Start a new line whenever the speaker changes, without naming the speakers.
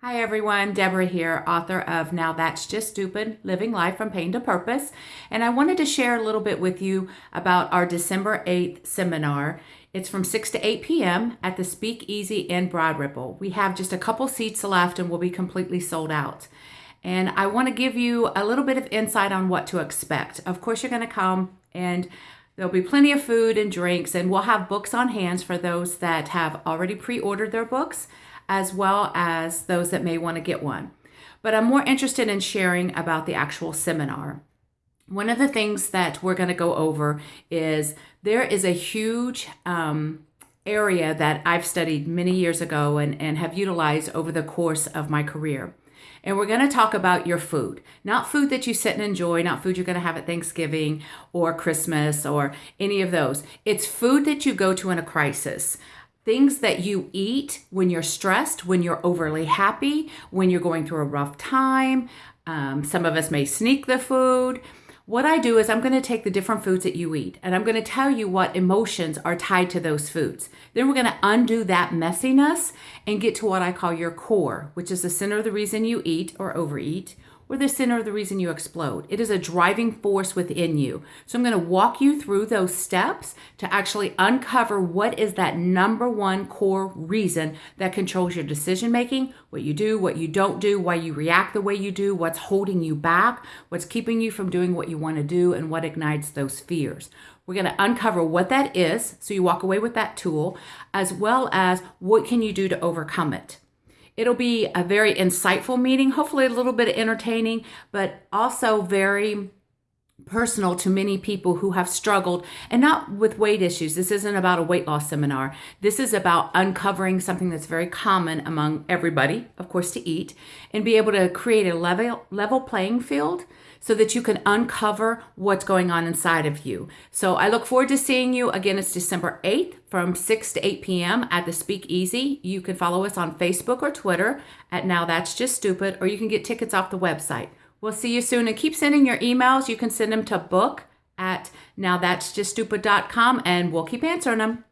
Hi everyone, Deborah here, author of Now That's Just Stupid Living Life from Pain to Purpose. And I wanted to share a little bit with you about our December 8th seminar. It's from 6 to 8 p.m. at the Speak Easy in Broad Ripple. We have just a couple seats left and we'll be completely sold out. And I want to give you a little bit of insight on what to expect. Of course, you're going to come and There'll be plenty of food and drinks, and we'll have books on hands for those that have already pre ordered their books as well as those that may want to get one. But I'm more interested in sharing about the actual seminar. One of the things that we're going to go over is there is a huge um, area that I've studied many years ago and, and have utilized over the course of my career. And we're going to talk about your food. Not food that you sit and enjoy, not food you're going to have at Thanksgiving or Christmas or any of those. It's food that you go to in a crisis things that you eat when you're stressed, when you're overly happy, when you're going through a rough time. Um, some of us may sneak the food. What I do is I'm going to take the different foods that you eat and I'm going to tell you what emotions are tied to those foods. Then we're going to undo that messiness and get to what I call your core, which is the center of the reason you eat or overeat or the center of the reason you explode. It is a driving force within you. So I'm going to walk you through those steps to actually uncover what is that number one core reason that controls your decision making, what you do, what you don't do, why you react the way you do, what's holding you back, what's keeping you from doing what you want to do, and what ignites those fears. We're going to uncover what that is so you walk away with that tool, as well as what can you do to overcome it. It'll be a very insightful meeting, hopefully a little bit entertaining, but also very personal to many people who have struggled and not with weight issues. This isn't about a weight loss seminar. This is about uncovering something that's very common among everybody, of course, to eat and be able to create a level level playing field so that you can uncover what's going on inside of you. So I look forward to seeing you. Again, it's December 8th from 6 to 8 p.m. at the Speakeasy. You can follow us on Facebook or Twitter at Now That's Just Stupid, or you can get tickets off the website. We'll see you soon and keep sending your emails. You can send them to book at nowthat'sjuststupid.com and we'll keep answering them.